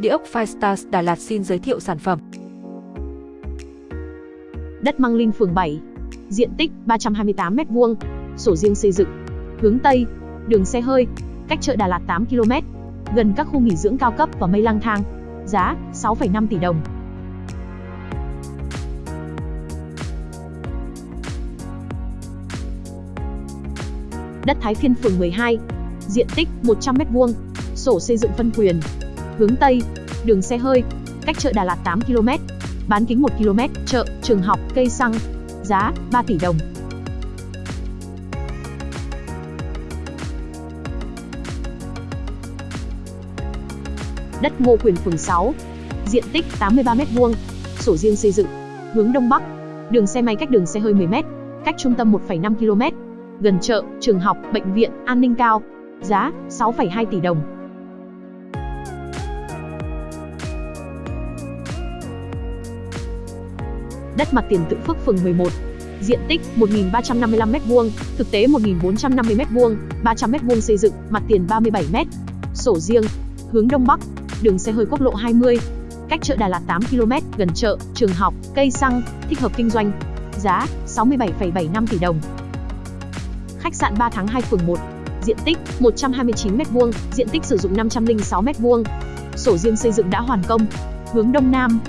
Địa ốc Firestars Đà Lạt xin giới thiệu sản phẩm. Đất Măng Linh phường 7, diện tích 328m2, sổ riêng xây dựng, hướng Tây, đường xe hơi, cách chợ Đà Lạt 8 km, gần các khu nghỉ dưỡng cao cấp và mây lang thang, giá 6,5 tỷ đồng. Đất Thái Phiên phường 12, diện tích 100m2, sổ xây dựng phân quyền, hướng Tây, đường xe hơi, cách chợ Đà Lạt 8 km, bán kính 1 km, chợ, trường học, cây xăng, giá 3 tỷ đồng. Đất Ngô Quyền phường 6, diện tích 83m2, sổ riêng xây dựng, hướng Đông Bắc, đường xe máy cách đường xe hơi 10m, cách trung tâm 1,5 km, gần chợ, trường học, bệnh viện, an ninh cao, giá 6,2 tỷ đồng. Đất mặt tiền Tự Phước phường 11, diện tích 1.355m2, thực tế 1.450m2, 300m2 xây dựng, mặt tiền 37m, sổ riêng, hướng Đông Bắc, đường xe hơi quốc lộ 20, cách chợ Đà Lạt 8 km, gần chợ, trường học, cây xăng, thích hợp kinh doanh, giá 67,75 tỷ đồng. Khách sạn 3 tháng 2 phường 1, diện tích 129m2, diện tích sử dụng 506m2, sổ riêng xây dựng đã hoàn công, hướng Đông Nam,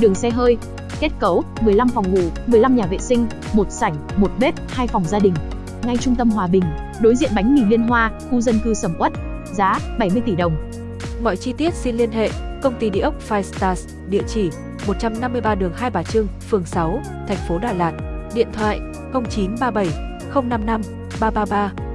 đường xe hơi, Kết cấu, 15 phòng ngủ, 15 nhà vệ sinh, một sảnh, một bếp, hai phòng gia đình. Ngay trung tâm Hòa Bình, đối diện bánh mì Liên Hoa, khu dân cư Sầm Uất. Giá 70 tỷ đồng. Mọi chi tiết xin liên hệ công ty địa ốc Five Stars, địa chỉ 153 đường Hai Bà Trưng, phường 6, thành phố Đà Lạt. Điện thoại 0937 055 333